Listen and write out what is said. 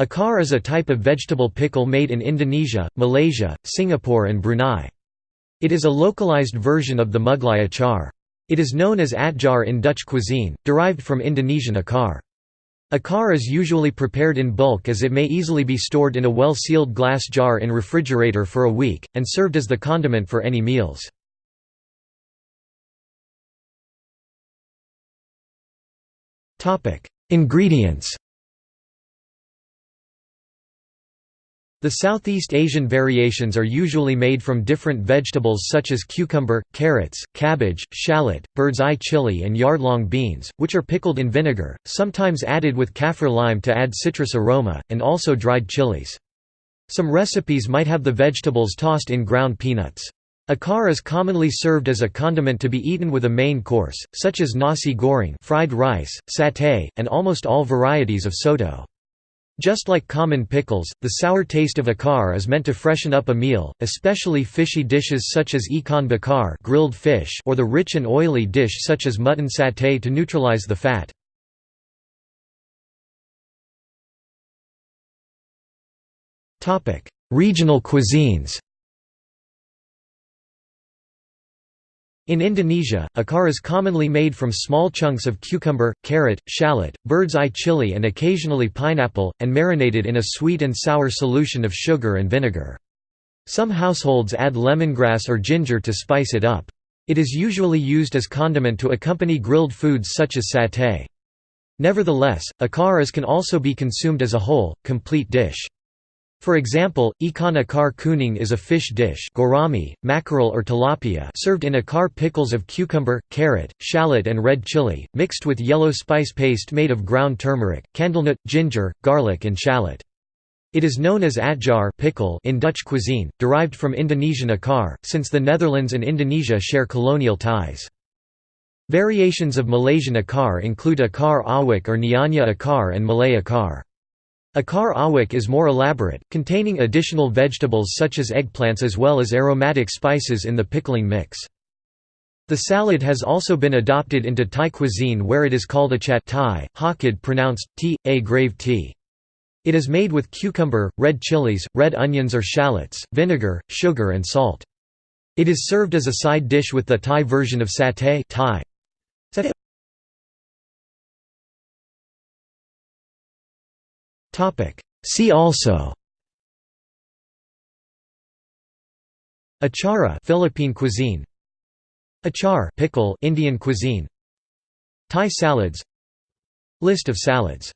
Acar is a type of vegetable pickle made in Indonesia, Malaysia, Singapore and Brunei. It is a localized version of the Mughlai achar. It is known as atjar in Dutch cuisine, derived from Indonesian akar. Acar is usually prepared in bulk as it may easily be stored in a well-sealed glass jar in refrigerator for a week, and served as the condiment for any meals. Ingredients The Southeast Asian variations are usually made from different vegetables such as cucumber, carrots, cabbage, shallot, bird's eye chili and yardlong beans, which are pickled in vinegar, sometimes added with kaffir lime to add citrus aroma, and also dried chilies. Some recipes might have the vegetables tossed in ground peanuts. Acar is commonly served as a condiment to be eaten with a main course, such as nasi goreng fried rice, satay, and almost all varieties of soto. Just like common pickles, the sour taste of acar is meant to freshen up a meal, especially fishy dishes such as ikan bakar grilled fish or the rich and oily dish such as mutton satay to neutralize the fat. Regional cuisines In Indonesia, acar is commonly made from small chunks of cucumber, carrot, shallot, bird's eye chili and occasionally pineapple, and marinated in a sweet and sour solution of sugar and vinegar. Some households add lemongrass or ginger to spice it up. It is usually used as condiment to accompany grilled foods such as satay. Nevertheless, acar as can also be consumed as a whole, complete dish. For example, ikan acar kuning is a fish dish gourami, mackerel or tilapia served in a acar pickles of cucumber, carrot, shallot and red chili, mixed with yellow spice paste made of ground turmeric, candlenut, ginger, garlic and shallot. It is known as atjar pickle in Dutch cuisine, derived from Indonesian acar, since the Netherlands and Indonesia share colonial ties. Variations of Malaysian acar include acar awak or Nyonya acar and Malay acar. Acar awak is more elaborate, containing additional vegetables such as eggplants as well as aromatic spices in the pickling mix. The salad has also been adopted into Thai cuisine where it is called a chat Thai, Hokkien pronounced t, a grave t. It is made with cucumber, red chilies, red onions or shallots, vinegar, sugar and salt. It is served as a side dish with the Thai version of satay Thai. Topic. See also. Achara Philippine cuisine. Achar pickle Indian cuisine. Thai salads. List of salads